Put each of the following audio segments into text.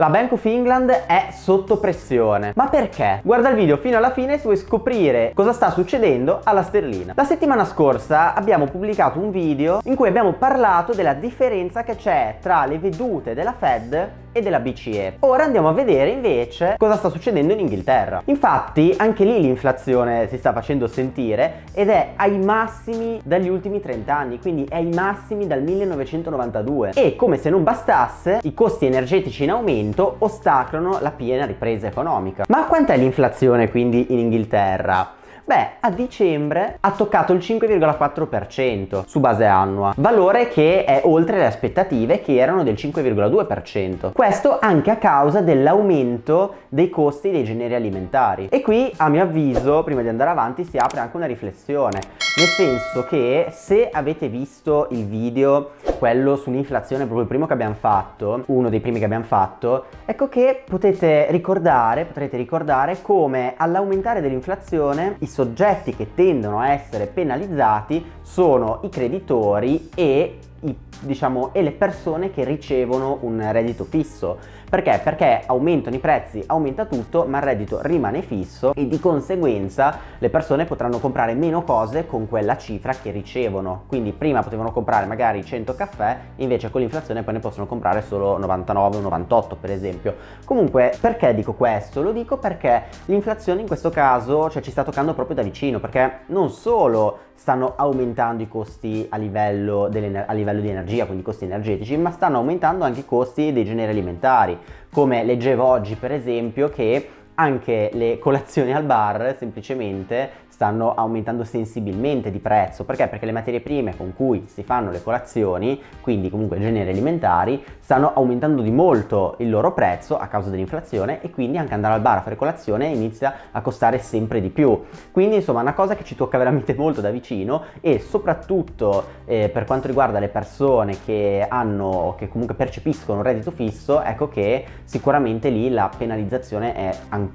La Bank of England è sotto pressione. Ma perché? Guarda il video fino alla fine se vuoi scoprire cosa sta succedendo alla sterlina. La settimana scorsa abbiamo pubblicato un video in cui abbiamo parlato della differenza che c'è tra le vedute della Fed e della BCE. Ora andiamo a vedere invece cosa sta succedendo in Inghilterra. Infatti anche lì l'inflazione si sta facendo sentire ed è ai massimi dagli ultimi 30 anni, quindi è ai massimi dal 1992 e come se non bastasse i costi energetici in aumento ostacolano la piena ripresa economica. Ma quant'è l'inflazione quindi in Inghilterra? Beh, a dicembre ha toccato il 5,4% su base annua, valore che è oltre le aspettative che erano del 5,2%. Questo anche a causa dell'aumento dei costi dei generi alimentari. E qui, a mio avviso, prima di andare avanti, si apre anche una riflessione, nel senso che se avete visto il video, quello sull'inflazione, proprio il primo che abbiamo fatto, uno dei primi che abbiamo fatto, ecco che potete ricordare, potrete ricordare come all'aumentare dell'inflazione i soggetti che tendono a essere penalizzati sono i creditori e i, diciamo, e le persone che ricevono un reddito fisso. Perché? Perché aumentano i prezzi, aumenta tutto, ma il reddito rimane fisso e di conseguenza le persone potranno comprare meno cose con quella cifra che ricevono. Quindi prima potevano comprare magari 100 caffè, invece con l'inflazione poi ne possono comprare solo 99 o 98 per esempio. Comunque perché dico questo? Lo dico perché l'inflazione in questo caso cioè, ci sta toccando proprio da vicino, perché non solo stanno aumentando i costi a livello, a livello di energia, quindi costi energetici, ma stanno aumentando anche i costi dei generi alimentari, come leggevo oggi per esempio che anche le colazioni al bar semplicemente stanno aumentando sensibilmente di prezzo perché? Perché le materie prime con cui si fanno le colazioni quindi comunque generi alimentari stanno aumentando di molto il loro prezzo a causa dell'inflazione e quindi anche andare al bar a fare colazione inizia a costare sempre di più quindi insomma è una cosa che ci tocca veramente molto da vicino e soprattutto eh, per quanto riguarda le persone che hanno che comunque percepiscono un reddito fisso ecco che sicuramente lì la penalizzazione è ancora,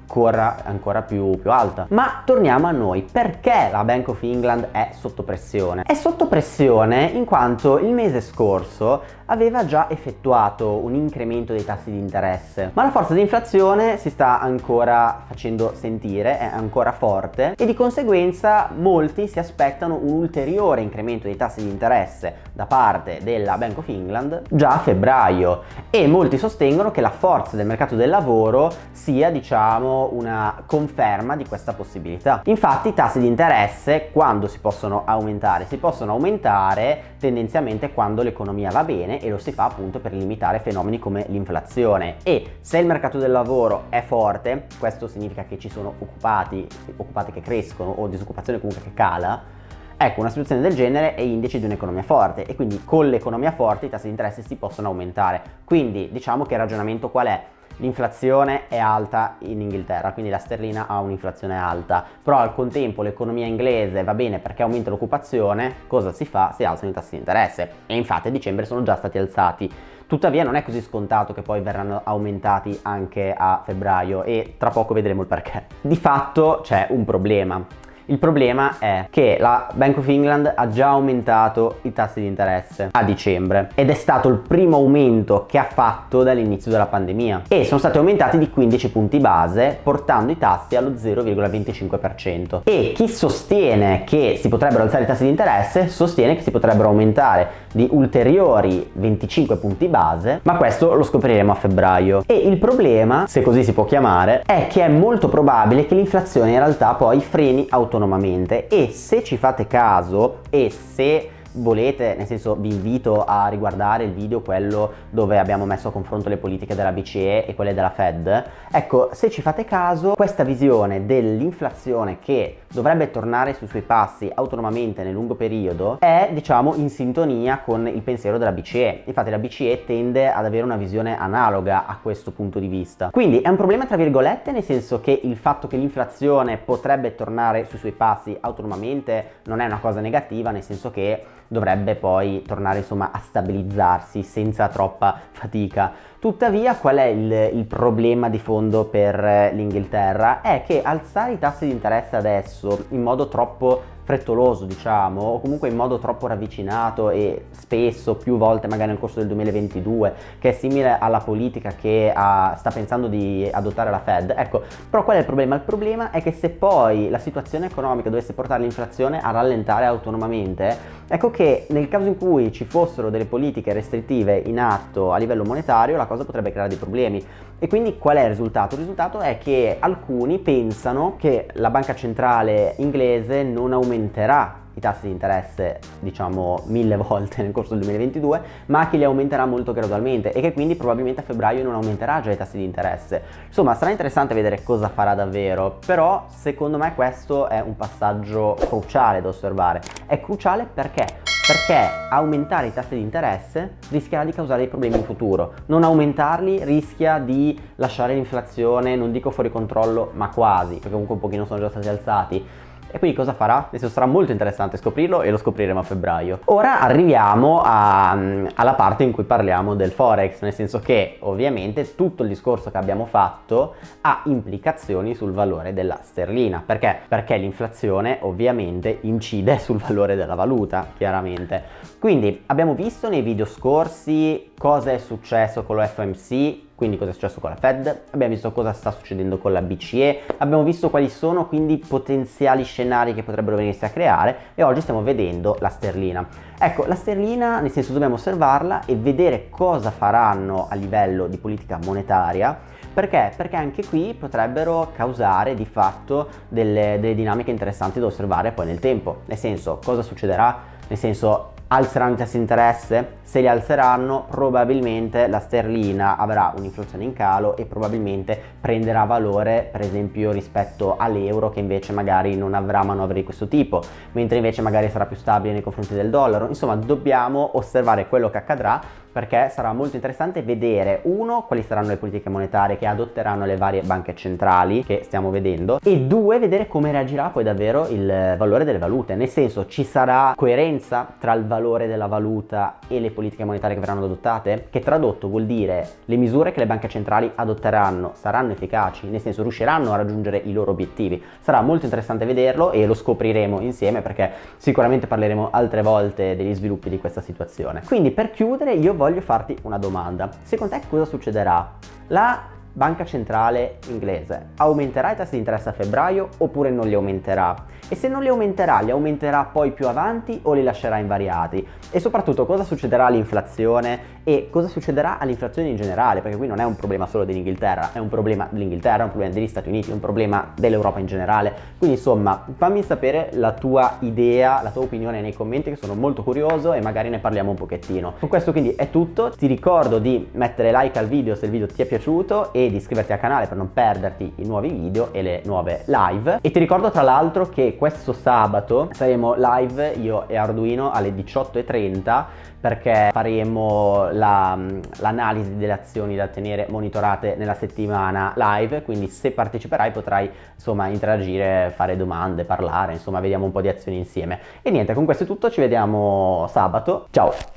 ancora più, più alta ma torniamo a noi perché la Bank of England è sotto pressione? È sotto pressione in quanto il mese scorso aveva già effettuato un incremento dei tassi di interesse, ma la forza di inflazione si sta ancora facendo sentire, è ancora forte e di conseguenza molti si aspettano un ulteriore incremento dei tassi di interesse da parte della Bank of England già a febbraio e molti sostengono che la forza del mercato del lavoro sia diciamo una conferma di questa possibilità. Infatti i tassi di interesse quando si possono aumentare? Si possono aumentare tendenzialmente quando l'economia va bene e lo si fa appunto per limitare fenomeni come l'inflazione e se il mercato del lavoro è forte questo significa che ci sono occupati, occupati che crescono o disoccupazione comunque che cala Ecco, una situazione del genere è indice di un'economia forte e quindi con l'economia forte i tassi di interesse si possono aumentare. Quindi diciamo che il ragionamento qual è? L'inflazione è alta in Inghilterra, quindi la sterlina ha un'inflazione alta, però al contempo l'economia inglese va bene perché aumenta l'occupazione, cosa si fa? Si alzano i tassi di interesse e infatti a dicembre sono già stati alzati. Tuttavia non è così scontato che poi verranno aumentati anche a febbraio e tra poco vedremo il perché. Di fatto c'è un problema, il problema è che la Bank of England ha già aumentato i tassi di interesse a dicembre ed è stato il primo aumento che ha fatto dall'inizio della pandemia e sono stati aumentati di 15 punti base portando i tassi allo 0,25% e chi sostiene che si potrebbero alzare i tassi di interesse sostiene che si potrebbero aumentare di ulteriori 25 punti base ma questo lo scopriremo a febbraio. E il problema se così si può chiamare è che è molto probabile che l'inflazione in realtà poi freni automaticamente autonomamente e se ci fate caso e se volete, nel senso vi invito a riguardare il video quello dove abbiamo messo a confronto le politiche della BCE e quelle della Fed, ecco se ci fate caso questa visione dell'inflazione che dovrebbe tornare sui suoi passi autonomamente nel lungo periodo è diciamo in sintonia con il pensiero della BCE, infatti la BCE tende ad avere una visione analoga a questo punto di vista, quindi è un problema tra virgolette nel senso che il fatto che l'inflazione potrebbe tornare sui suoi passi autonomamente non è una cosa negativa nel senso che dovrebbe poi tornare insomma a stabilizzarsi senza troppa fatica Tuttavia qual è il, il problema di fondo per l'Inghilterra? È che alzare i tassi di interesse adesso in modo troppo frettoloso diciamo o comunque in modo troppo ravvicinato e spesso più volte magari nel corso del 2022 che è simile alla politica che ha, sta pensando di adottare la Fed ecco però qual è il problema? il problema è che se poi la situazione economica dovesse portare l'inflazione a rallentare autonomamente ecco che nel caso in cui ci fossero delle politiche restrittive in atto a livello monetario la cosa potrebbe creare dei problemi. E quindi qual è il risultato? Il risultato è che alcuni pensano che la banca centrale inglese non aumenterà i tassi di interesse diciamo mille volte nel corso del 2022 ma che li aumenterà molto gradualmente e che quindi probabilmente a febbraio non aumenterà già i tassi di interesse. Insomma sarà interessante vedere cosa farà davvero però secondo me questo è un passaggio cruciale da osservare. È cruciale perché perché aumentare i tassi di interesse rischierà di causare dei problemi in futuro. Non aumentarli rischia di lasciare l'inflazione, non dico fuori controllo, ma quasi, perché comunque un pochino sono già stati alzati, e quindi cosa farà? Adesso sarà molto interessante scoprirlo e lo scopriremo a febbraio. Ora arriviamo a, mm, alla parte in cui parliamo del forex, nel senso che ovviamente tutto il discorso che abbiamo fatto ha implicazioni sul valore della sterlina. Perché? Perché l'inflazione ovviamente incide sul valore della valuta, chiaramente. Quindi abbiamo visto nei video scorsi cosa è successo con lo FOMC quindi cosa è successo con la Fed, abbiamo visto cosa sta succedendo con la BCE, abbiamo visto quali sono quindi i potenziali scenari che potrebbero venirsi a creare e oggi stiamo vedendo la sterlina. Ecco, la sterlina nel senso dobbiamo osservarla e vedere cosa faranno a livello di politica monetaria perché? Perché anche qui potrebbero causare di fatto delle, delle dinamiche interessanti da osservare poi nel tempo, nel senso cosa succederà? Nel senso alzeranno i tassi di interesse? Se li alzeranno probabilmente la sterlina avrà un'inflazione in calo e probabilmente prenderà valore per esempio rispetto all'euro che invece magari non avrà manovre di questo tipo mentre invece magari sarà più stabile nei confronti del dollaro insomma dobbiamo osservare quello che accadrà perché sarà molto interessante vedere uno quali saranno le politiche monetarie che adotteranno le varie banche centrali che stiamo vedendo e due vedere come reagirà poi davvero il valore delle valute. Nel senso ci sarà coerenza tra il valore della valuta e le politiche monetarie che verranno adottate? Che tradotto vuol dire le misure che le banche centrali adotteranno saranno efficaci? Nel senso riusciranno a raggiungere i loro obiettivi? Sarà molto interessante vederlo e lo scopriremo insieme perché sicuramente parleremo altre volte degli sviluppi di questa situazione. Quindi per chiudere io voglio voglio farti una domanda. Secondo te cosa succederà? La banca centrale inglese aumenterà i tassi di interesse a febbraio oppure non li aumenterà? E se non li aumenterà, li aumenterà poi più avanti o li lascerà invariati? E soprattutto cosa succederà all'inflazione e cosa succederà all'inflazione in generale? Perché qui non è un problema solo dell'Inghilterra, è un problema dell'Inghilterra, è un problema degli Stati Uniti, è un problema dell'Europa in generale. Quindi insomma fammi sapere la tua idea, la tua opinione nei commenti che sono molto curioso e magari ne parliamo un pochettino. Con questo quindi è tutto, ti ricordo di mettere like al video se il video ti è piaciuto e di iscriverti al canale per non perderti i nuovi video e le nuove live. E ti ricordo tra l'altro che questo sabato saremo live io e Arduino alle 18.30 perché faremo l'analisi la, delle azioni da tenere monitorate nella settimana live quindi se parteciperai potrai insomma interagire, fare domande, parlare insomma vediamo un po' di azioni insieme. E niente con questo è tutto ci vediamo sabato. Ciao